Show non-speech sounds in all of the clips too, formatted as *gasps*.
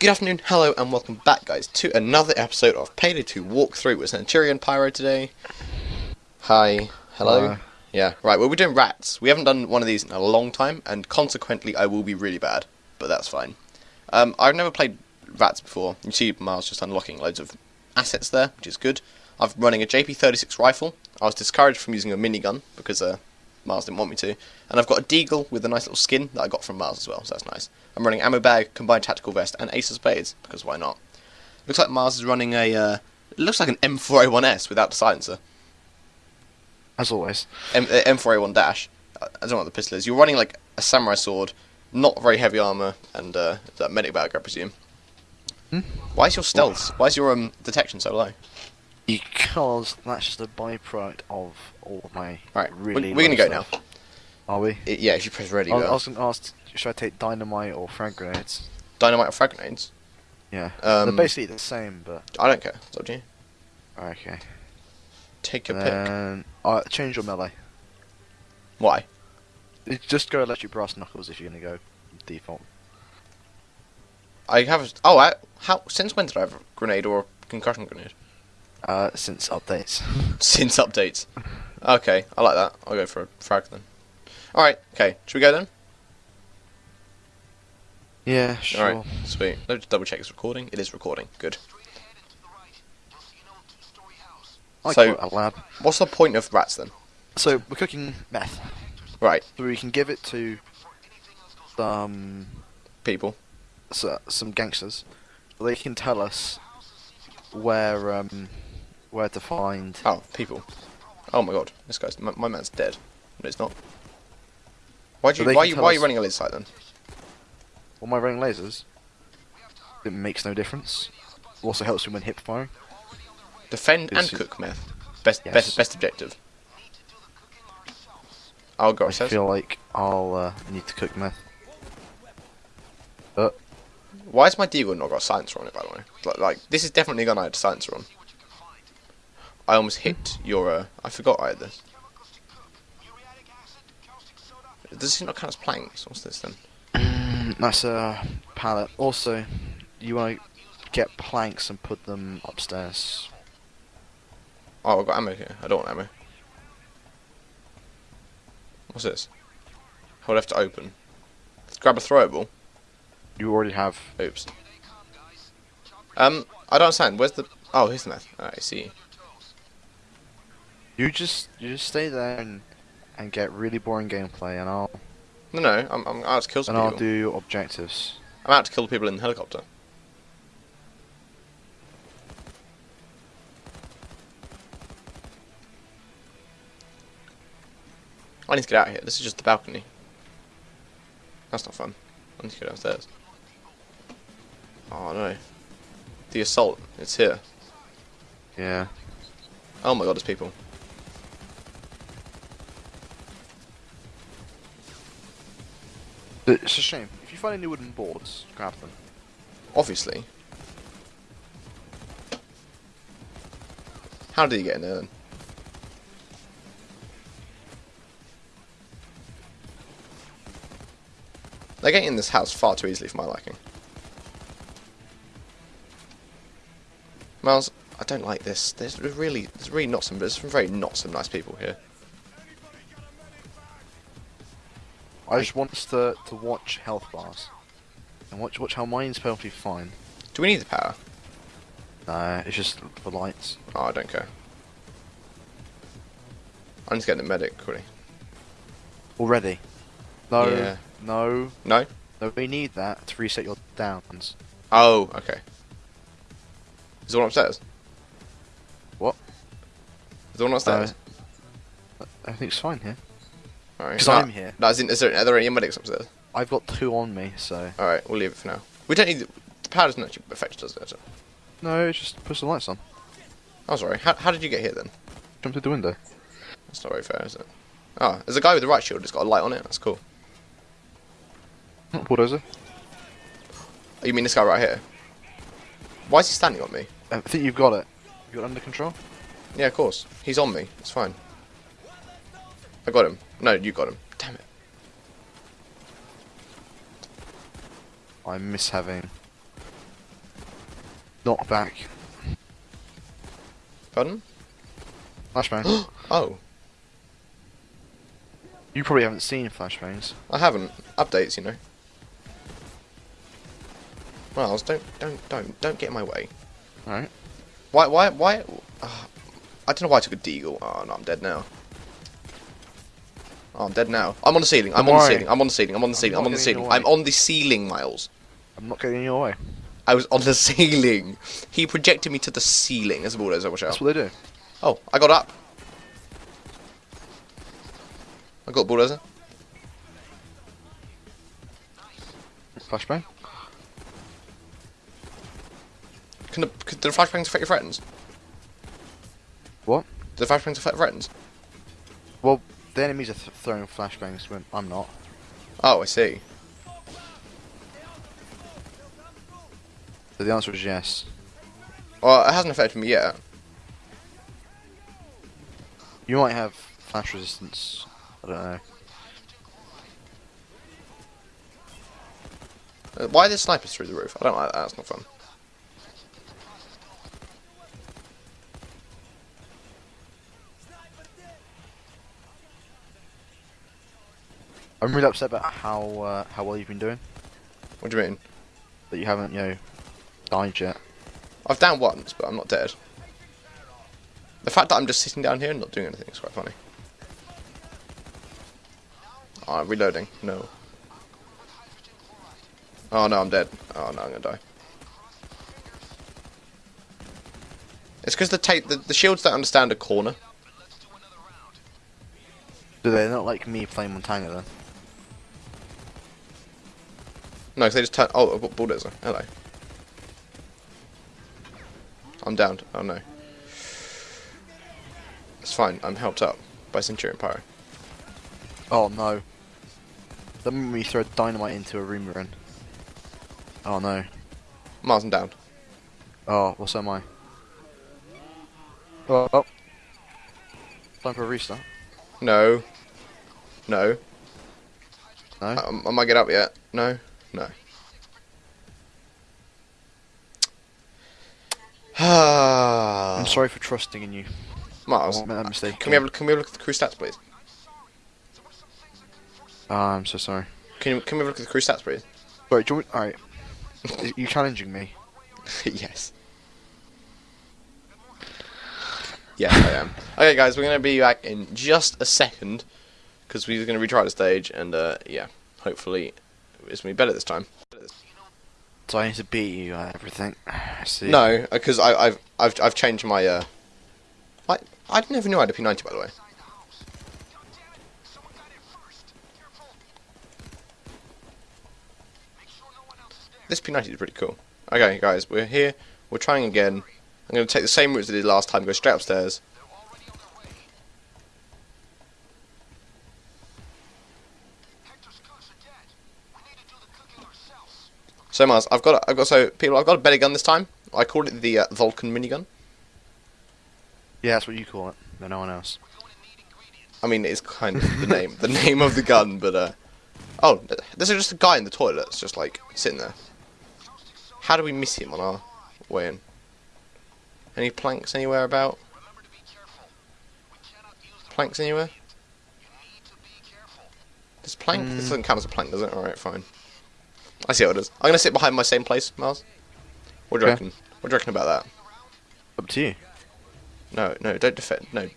Good afternoon, hello, and welcome back, guys, to another episode of Payday 2 Walkthrough with Centurion Pyro today. Hi, hello. Hi. Yeah, right, well, we're doing rats. We haven't done one of these in a long time, and consequently, I will be really bad, but that's fine. Um, I've never played rats before. You see Miles just unlocking loads of assets there, which is good. I'm running a JP36 rifle. I was discouraged from using a minigun because uh, Miles didn't want me to. And I've got a deagle with a nice little skin that I got from Miles as well, so that's nice. I'm running ammo bag, combined tactical vest, and ace of spades because why not? Looks like Miles is running a. Uh, looks like an M4A1S without the silencer. As always. M- uh, M4A1 dash. I I don't know what the pistol is. You're running like a samurai sword, not very heavy armor, and uh, that medic bag, I presume. Hmm? Why is your stealth? Why is your um, detection so low? Because that's just a byproduct of all of my Right, really we're, we're gonna go now. Are we? I- yeah, if you press ready, I, I was to ask, should I take dynamite or frag grenades? Dynamite or frag grenades? Yeah. Um, They're basically the same, but... I don't care. It's up to you. Okay. Take your pick. Then... Uh, change your melee. Why? It- Just go electric brass knuckles if you're to go default. I have. Oh, I, how? Since when did I have a grenade or a concussion grenade? Uh, since updates. Since updates. Okay, I like that. I'll go for a frag then. All right. Okay. Should we go then? yeah, sure. All right. Sweet. Let's just double check it's recording. It is recording. Good. So- a lab. What's the point of rats then? So, we're cooking meth. Right. So we can give it to some People. so, some gangsters. They can tell us where um where to find. Oh, people. Oh my god. This guy's. My, my man's dead. No, it's not. Why do So you? Why, you, why are you running a laser sight then? Well, my running lasers. It makes no difference. Also helps me when hip firing. Defend and cook meth. Best. Yes. Best. Best objective. Oh god. I Says. feel like I'll uh, need to cook meth. Why has my deagle not got a silencer on it, by the way? Like, like this is definitely a gun I had a silencer on. I almost hit your, uh, I forgot I had this. Does this not count as planks? What's this then? Mm, That's a pallet. Also, you want to get planks and put them upstairs. Oh, I've got ammo here. I don't want ammo. What's this? Hold F to open. Let's grab a throwable. You already have. Oops. Um, I don't understand. Where's the... Oh, here's the. Alright, I see. You just you just stay there and and get really boring gameplay, and I'll No, no, I'm, I'm out to kill some and I'll do objectives. I'm out to kill people in the helicopter. I need to get out of here. This is just the balcony. That's not fun. I need to go downstairs. Oh no. The assault. It's here. Yeah. Oh my god, there's people. But It's a shame. If you find any wooden boards, grab them. Obviously. How did he get in there then? They're getting in this house far too easily for my liking. Miles, I don't like this. There's really, there's really not some, there's some very not some nice people here. I just want us to, to watch health bars. And watch watch how mine's perfectly fine. Do we need the power? No, it's just the lights. Oh, I don't care. I'm just getting the medic quickly. Already. No, Yeah. no, No? no, we need that to reset your downs. Oh, okay. Is the one upstairs? What? Is the one upstairs? Uh, I think it's fine here. Alright. I'm here. No, is, in, is there, are there any medics upstairs? I've got two on me, so... Alright, we'll leave it for now. We don't need the, the power doesn't actually affect us, does it? No, just push the lights on. Oh, sorry. How, how did you get here then? Jumped through the window. That's not very fair, is it? Oh, there's a guy with the right shield that's got a light on it. That's cool. Bulldozer. Oh, you mean this guy right here? Why is he standing on me? I think you've got it. You got it under control? Yeah, of course. He's on me. It's fine. I got him. No, you got him. Damn it. I miss having Knock back. Pardon? Flashbang. *gasps* Oh, you probably haven't seen flashbangs. I haven't. Updates, you know. Miles, don't, don't, don't, don't get in my way. Alright. Why, why, why? Uh, I don't know why I took a deagle. Oh no, I'm dead now. Oh, I'm dead now. I'm on the ceiling. I'm on the ceiling. I'm on the ceiling. I'm on the ceiling. I'm on the ceiling. I'm on the ceiling, Miles. I'm not getting in your way. I was on the *laughs* ceiling. He projected me to the ceiling. There's a bulldozer. Watch out. That's what they do. Oh, I got up. I got a bulldozer. Flashbang. Can the, can the flashbangs affect your friends? What? Do the flashbangs affect friends? Well, the enemies are th throwing flashbangs when I'm not. Oh, I see. So the answer is yes. Well, it hasn't affected me yet. You might have flash resistance. I don't know. Uh, Why are there snipers through the roof? I don't like that. That's not fun. I'm really upset about how uh, how well you've been doing. What do you mean? That you haven't, you know, died yet. I've down once, but I'm not dead. The fact that I'm just sitting down here and not doing anything is quite funny. Oh, I'm reloading. No. Oh no, I'm dead. Oh no, I'm gonna die. It's because the, the the shields don't understand a corner. Do they? Not like me playing Montana then. No, 'cause they just turn. Oh, I've got bulldozer. Hello. I'm downed. Oh no. It's fine. I'm helped up by Centurion Pyro. Oh no. That made me throw dynamite into a room we're in. Oh no. Mars, I'm down. Oh, well so am I. Oh, oh. Time for a restart. No. No. No? Um, I might get up yet. No. No. I'm *sighs* I'm sorry for trusting in you. Mars. I made that mistake. Can we have can we have a look at the crew stats, please? Oh, I'm so sorry. Can you, can we have a look at the crew stats, please? Sorry, do you want Alright. *laughs* you challenging me? *laughs* yes. Yes, I am. Okay, guys, we're gonna be back in just a second because we're gonna retry the stage, and uh, yeah, hopefully it's gonna be better this time. So I need to beat you at everything. I see. No, because I've I've I've changed my uh. I I never knew I had a P90 by the way. This P90 is pretty cool. Okay, guys, we're here. We're trying again. I'm going to take the same route as I did last time. Go straight upstairs. So Mars, I've got I've got so people I've got a better gun this time. I called it the uh, Vulcan minigun. Yeah, that's what you call it. No, no one else. I mean, it's kind of the name, the name of the gun, but uh, oh, th- there's just a guy in the toilet, it's just like sitting there. How do we miss him on our way in? Any planks anywhere about? Planks anywhere? This plank? This Mm. doesn't count as a plank, does it? Alright, fine. I see how it is. I'm gonna sit behind my same place, Miles. What do you Okay. reckon? What do you reckon about that? Up to you. No, no, don't defend. No.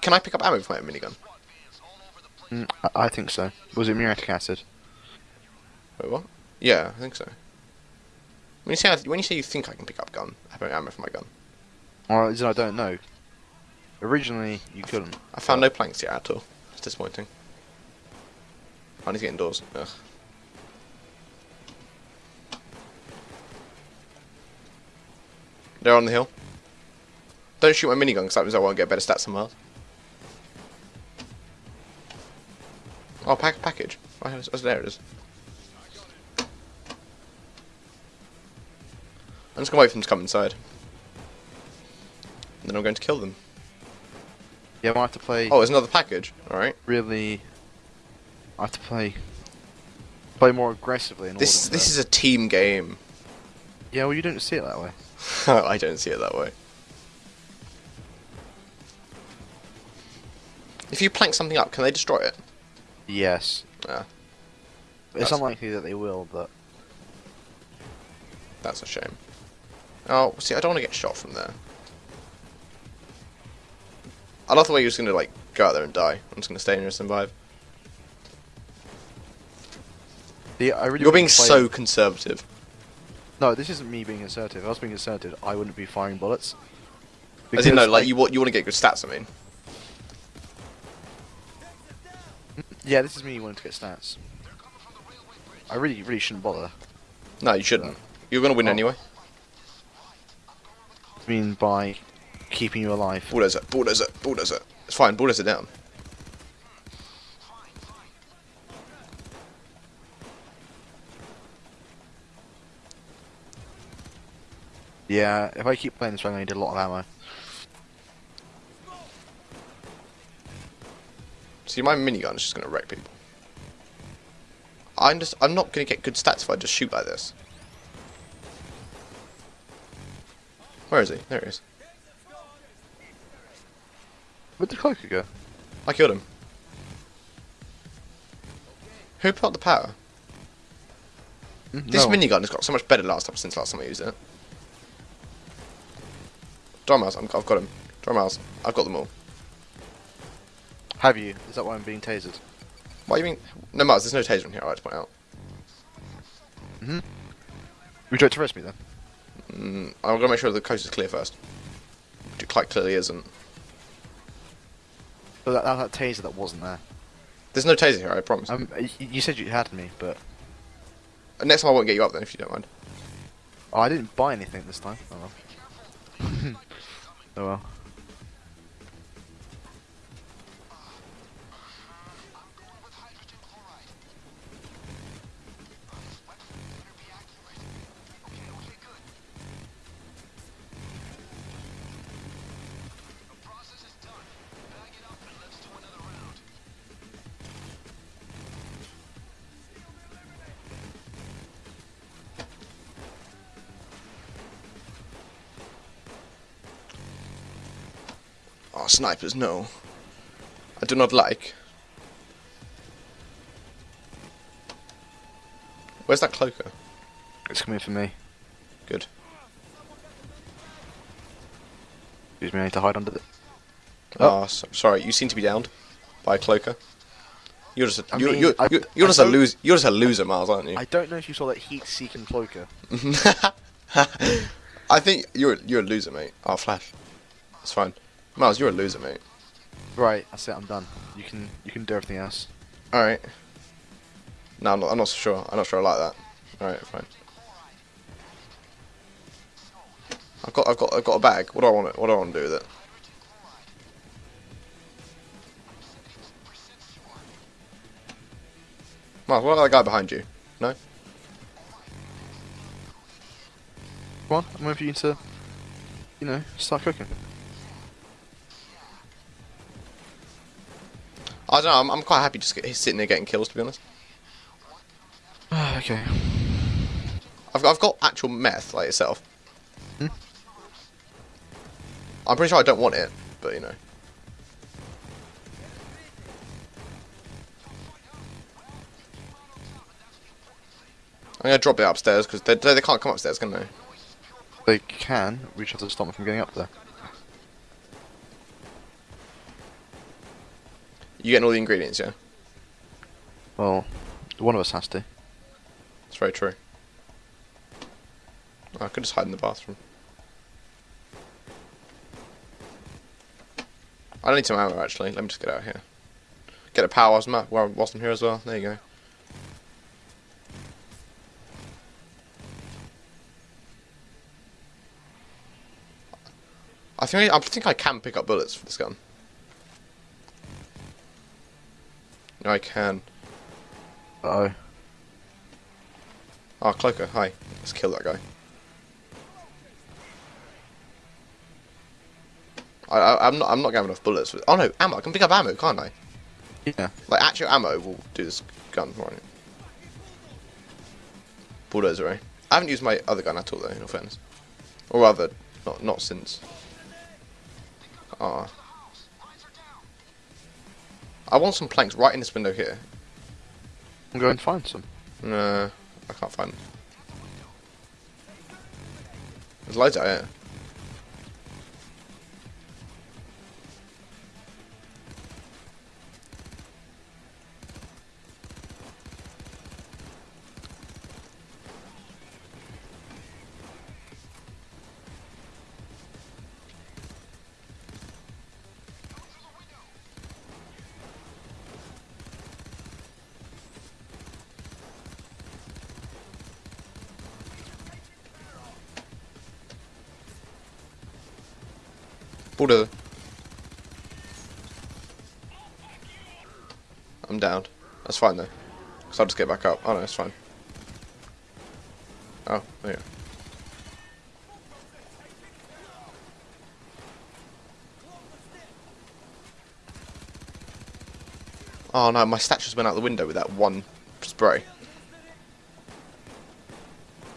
Can I pick up ammo for my minigun? Mm, I, I think so. Was it muriatic acid? Wait, what? Yeah, I think so. When you say I, when you say you think I can pick up gun, I have ammo for my gun, Or is it I don't know? Originally, you couldn't. I found no planks yet at all. It's disappointing. I need to get indoors. Ugh. They're on the hill. Don't shoot my minigun because that means I won't get better stats somewhere else. Oh, pack package. Oh, oh, there it is. I'm just gonna wait for them to come inside. And then I'm going to kill them. Yeah, I might have to play Oh, there's another package. Alright. really. I have to play. Play more aggressively. In This order this is a team game. Yeah, well, you don't see it that way. *laughs* I don't see it that way. If you plank something up, can they destroy it? Yes. Ah, It's That's- unlikely that they will, but that's a shame. Oh, see, I don't want to get shot from there. I love the way you're just gonna like go out there and die. I'm just gonna stay in here and survive. the, I really You're being so conservative. No, this isn't me being assertive. If I was being assertive, I wouldn't be firing bullets. As in, no, Because, like you want you want to get good stats. I mean, Yeah, this is me wanting to get stats. I really, really shouldn't bother. no, you shouldn't. You're gonna win Oh. anyway. I mean, by keeping you alive. Bulldozer, bulldozer, bulldozer. It's fine. Bulldozer down. Yeah, if I keep playing this way, I'm going to need a lot of ammo. See, my minigun is just gonna wreck people. I'm just, I'm not gonna get good stats if I just shoot like this. Where is he? There he is. Where'd the cloaker go? I killed him. Who put the power? Hmm? This no. minigun has got so much better last time since last time I used it. Dormouse, I'm, I've got him. Dormouse, I've got them all. Have you? Is that why I'm being tasered? What do you mean? No, Miles, there's no taser in here, I like to point out. Would you like to arrest me then? Mm, I'm gonna make sure the coast is clear first. Which it quite clearly isn't. But that, that, that taser that wasn't there. There's no taser here, I promise. Um, you said you had me, but Next time I won't get you up then, if you don't mind. oh, I didn't buy anything this time. Oh well. *laughs* oh well. Oh, snipers, no. I do not like. Where's that cloaker? It's coming for me. Good. Excuse me, I need to hide under the. Ah, oh, so, sorry. You seem to be downed by a cloaker. You're just a, you're, mean, you're, I- you're, you're just a loser. You're just a loser, Miles, aren't you? I don't know if you saw that heat-seeking cloaker. *laughs* I think you're you're a loser, mate. Oh, flash. It's fine. Miles, you're a loser, mate. Right, that's it. I'm done. You can you can do everything else. All right. No, I'm not. I'm not so sure. I'm not sure I like that. All right, fine. I've got. I've got. I've got a bag. What do I want? What do I want to do with it? Miles, what about that guy behind you? No. Come on, I'm waiting for you to, you know, start cooking. I don't know. I'm, I'm quite happy just sitting there getting kills. To be honest, okay. I've got, I've got actual meth like itself. Hmm? I'm pretty sure I don't want it, but you know. I'm gonna drop it upstairs because they, they they can't come upstairs, can they? They can. We just have to stop them from getting up there. You getting all the ingredients, yeah? Well, one of us has to. That's very true. I could just hide in the bathroom. I don't need some ammo actually. Let me just get out of here. Get a power whilst I'm, while- whilst I'm here as well. There you go. I think I, I think I can pick up bullets for this gun. I can. Uh oh. Oh, Cloaker, hi. Let's kill that guy. I, I, I'm not. I'm not gonna have enough bullets. Oh no, ammo. I can pick up ammo, can't I? Yeah. Like actual ammo will do this gun right. Bulldozer, eh? I haven't used my other gun at all though. In all fairness. Or rather, not not since. Ah. I want some planks right in this window here. I'm going to find some. No, I can't find them. There's loads out here. I'm down. That's fine though. Cause I'll just get back up. Oh no, it's fine. Oh, there. Oh no, my statue's been out the window with that one spray.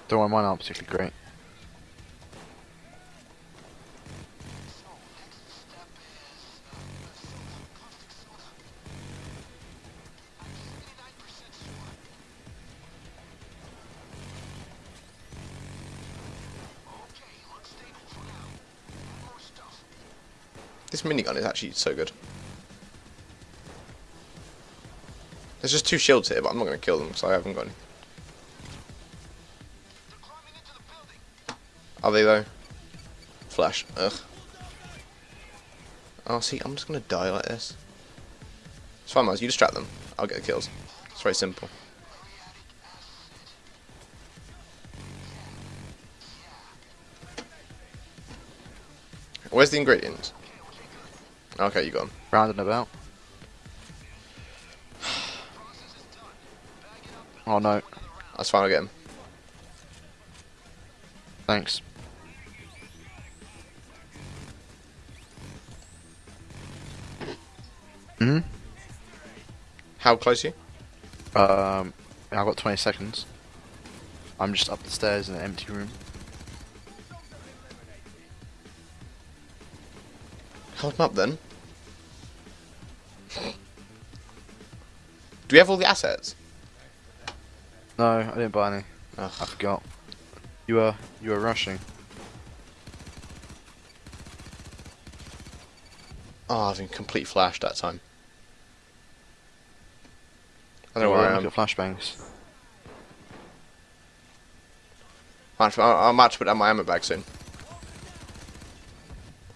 Don't worry, mine aren't particularly great. This minigun is actually so good. There's just two shields here, but I'm not going to kill them because I haven't got any. Are they though? Flash. Ugh. Oh, see, I'm just going to die like this. It's fine, Miles. You distract them. I'll get the kills. It's very simple. Where's the ingredients? Okay, you got. Round and about. *sighs* Oh no, That's fine, I'll get them. thanks. Hmm? How close are you? Um, I've got 20 seconds. I'm just up the stairs in an empty room. Hold them up then. Do we have all the assets? No, I didn't buy any. Ugh. I forgot. You were you were rushing. Oh, I've been complete flashed that time. I don't know where I look am. at flashbangs. I might- I I might to put down my ammo bag soon.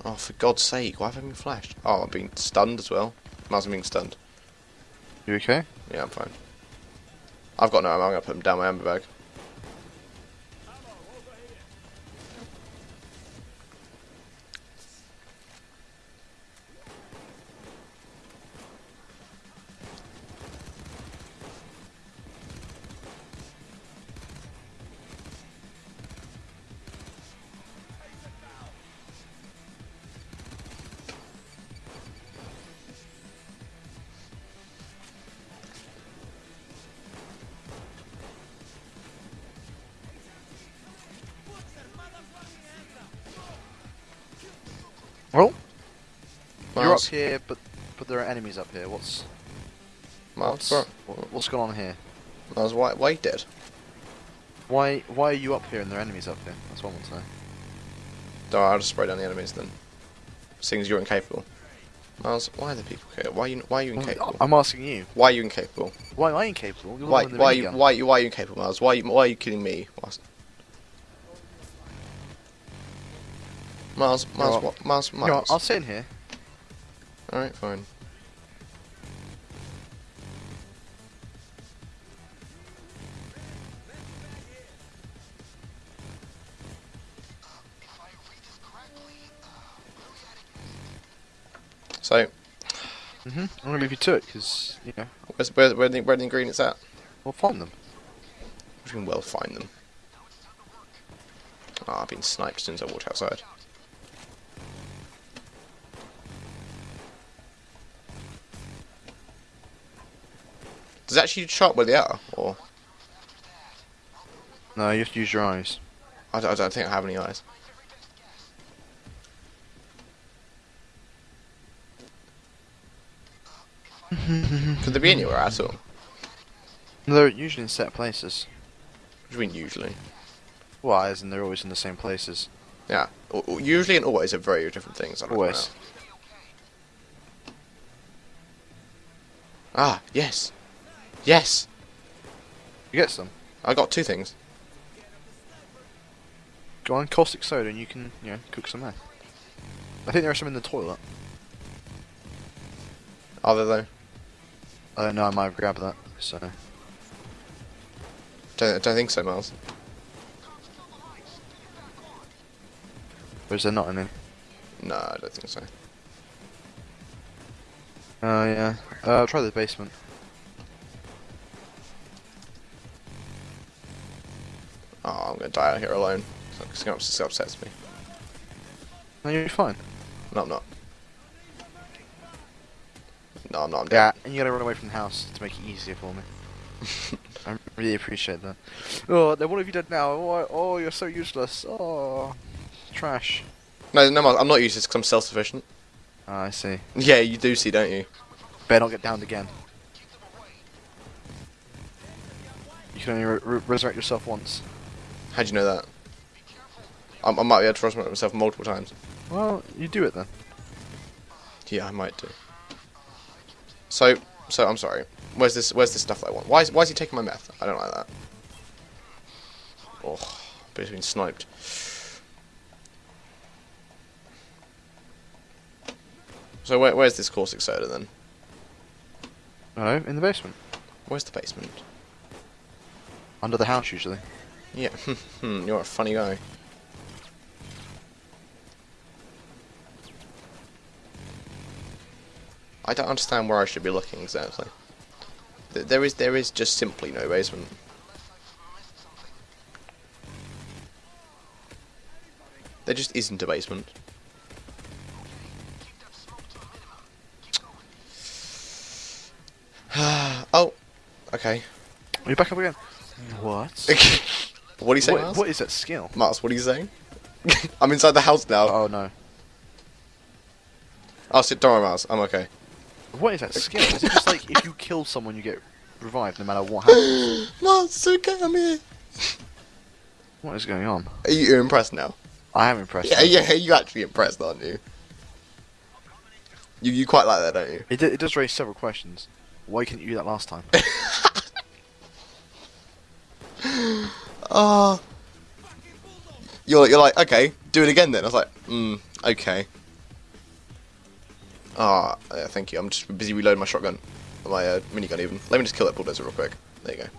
Oh, for God's sake, why have I been flashed? Oh, I've been stunned as well. Miles, I'm being stunned. You okay? Yeah, I'm fine. I've got no ammo, I'm going to put them down my ammo bag. Up here, but but there are enemies up here. What's Miles, what's what- what's going on here? Miles, why, why you dead? Why why are you up here and there are enemies up here? That's what I want to know. Don't I'll just spray down the enemies then. Seeing as you're incapable. Miles, why are the people here? Why are you, why are you incapable? I'm asking you. Why are you incapable? Why am I incapable? You're Why, why, you, why, you, why are you incapable, Miles? Why, you- why are you killing me? Miles, Miles, what? what? Miles, You know what, I'll sit in here. Alright, fine. So, hmm I'm gonna leave you to it because you know where's, where, where, the, where the ingredients at? we'll find them. We can well find them. Ah, I've been sniped since I walked outside. Does it actually chop up where they are? Or no, you have to use your eyes. I don't, I don't think I have any eyes. *laughs* Could they be anywhere at all? They're usually in set places. What do you mean usually? Why isn't they're always in the same places. Yeah. Usually and always are very different things. always. Know. Ah, yes. Yes. You get some. I got two things. Go on, caustic soda, and you can, you know, cook some. I think there are some in the toilet. Are there though? I don't know, I might have grabbed that, so... Don't, don't think so, Miles. Or is there not any? No, I don't think so. Oh, yeah. Uh, I'll try the basement. Gonna die out here alone. It's gonna upset, upsets me. No, you'll be fine. No, I'm not. No, I'm not. I'm Yeah, and you gotta run away from the house to make it easier for me. *laughs* I really appreciate that. Oh, then what have you done now? Oh, oh you're so useless. Oh, trash. No, no, I'm not useless because I'm self-sufficient. Ah, I see. Yeah, you do see, don't you? Better not get downed again. You can only re re resurrect yourself once. How'd you know that? I, I might be able to resurrect myself multiple times. Well, you do it then. Yeah, I might do. So, so I'm sorry. Where's this? Where's this stuff that I want? Why is Why is he taking my meth? I don't like that. Oh, but he's been sniped. So where, where's this caustic soda then? No, in the basement. Where's the basement? Under the house, usually. Yeah, hmm, *laughs* you're a funny guy. I don't understand where I should be looking exactly. There is, there is just simply no basement. There just isn't a basement. *sighs* oh, okay. Are you back up again? What? *laughs* *laughs* what are you saying, what, Miles? what is that skill? Mars, what are you saying? *laughs* I'm inside the house now. Oh no. Oh, I'll sit. down, Mars. I'm okay. What is that skill? Is it just like if you kill someone, you get revived no matter what happens? *gasps* Miles, it's okay. I'm here. what is going on? Are you you're impressed now? I am impressed. Yeah, yeah. You actually impressed, aren't you? You you quite like that, don't you? It, d- it does raise several questions. Why couldn't you do that last time? *laughs* Oh. You're you're like okay, do it again then. I was like, hmm, okay. Ah, yeah, thank you. I'm just busy reloading my shotgun, my uh, minigun even. Let me just kill that bulldozer real quick. There you go.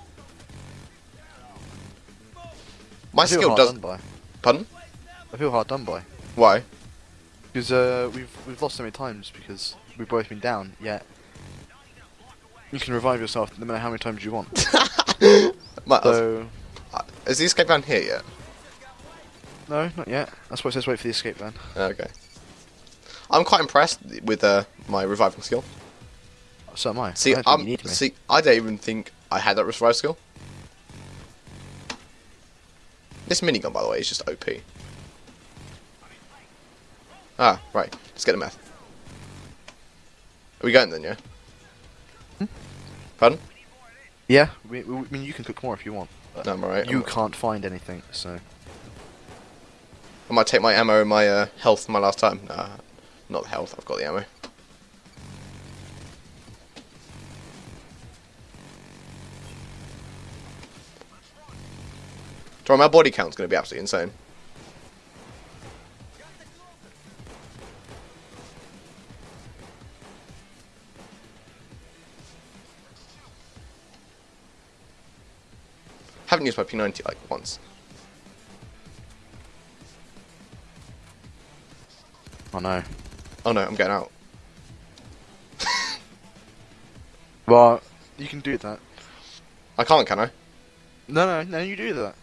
My skill does. done by. Pardon? I feel hard done by Why? because uh, we've we've lost so many times because we've both been down. Yet you can revive yourself no matter how many times you want. *laughs* So is the escape van here yet? no, not yet. That's what it says. Wait for the escape van. Okay. I'm quite impressed with uh, my reviving skill. So am I. See, I don't think I'm you need me. see. I don't even think I had that revive skill. This minigun, by the way, is just OP. Ah, right. Let's get the meth. Are we going then? Yeah. Hmm? Pardon? Yeah, we, we, I mean you can cook more if you want. No, I'm alright. You I'm- can't find anything, so I might take my ammo and my uh, health my last time. Nah, not the health. I've got the ammo. Sorry, my body count's going to be absolutely insane. Haven't used my P90 like once. Oh no. Oh no, I'm getting out. *laughs* Well, you can do that. I can't, can I? No, no, no, you do that.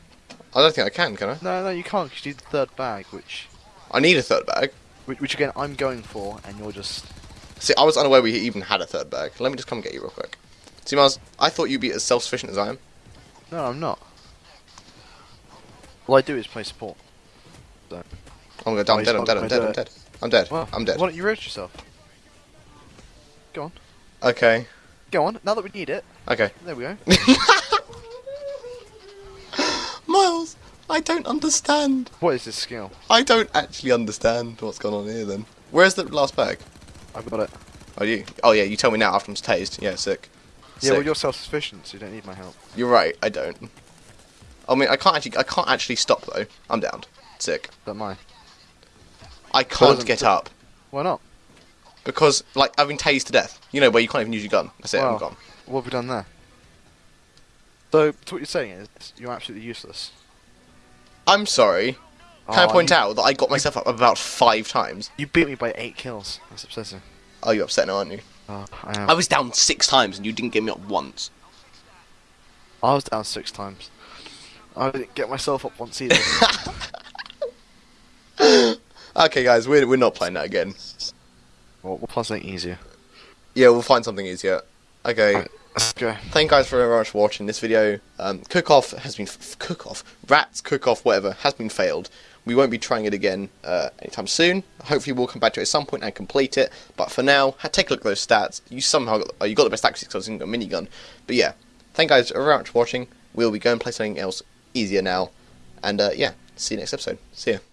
I don't think I can, can I? No, no, you can't. 'cause you need the third bag, which, I need a third bag. which, which again, I'm going for, and you're just. See, I was unaware we even had a third bag. Let me just come get you real quick. See, Miles, I thought you'd be as self-sufficient as I am. No, I'm not. All I do is play support. So. Oh my god, I'm he's dead, I'm dead, I'm dead, I'm dead. I'm dead, Well, I'm dead. Why don't you roast yourself? Go on. Okay. Go on. Now that we need it, Okay. there we go. *laughs* Miles, I don't understand. what is this skill? I don't actually understand what's going on here then. Where's the last bag? I've got it. Oh, you? Oh, yeah, you tell me now after I'm tased. Yeah, sick. Yeah, well, you're self-sufficient, so you don't need my help. You're right, I don't. I mean, I can't actually, I can't actually stop though. I'm down. Sick. Don't mind. I can't get up Why not? because, like, I've been tased to death. You know, where you can't even use your gun. That's it. I'm gone. What have we done there? So, so what you're saying is, you're absolutely useless. I'm sorry. Can I Oh, point you, out that I got myself up about five times? You beat me by eight kills. That's obsessive. Oh, you're upset now, aren't you? Oh, I am. I was down six times and you didn't get me up once. I was down six times. I didn't get myself up once either. *laughs* Okay, guys, we're, we're not playing that again. well, we'll play something easier. Yeah, we'll find something easier. Okay. Right, let's go. Thank you guys very much for watching this video. Um, cook off has been f- cook off rats cook off whatever has been failed. We won't be trying it again uh, anytime soon. Hopefully, we'll come back to it at some point and complete it. But for now, take a look at those stats. You somehow got, oh, you got the best accuracy because you got a minigun. But yeah, thank you guys very much for watching. We'll be going to play something else easier now. And uh, yeah, see you next episode. See ya.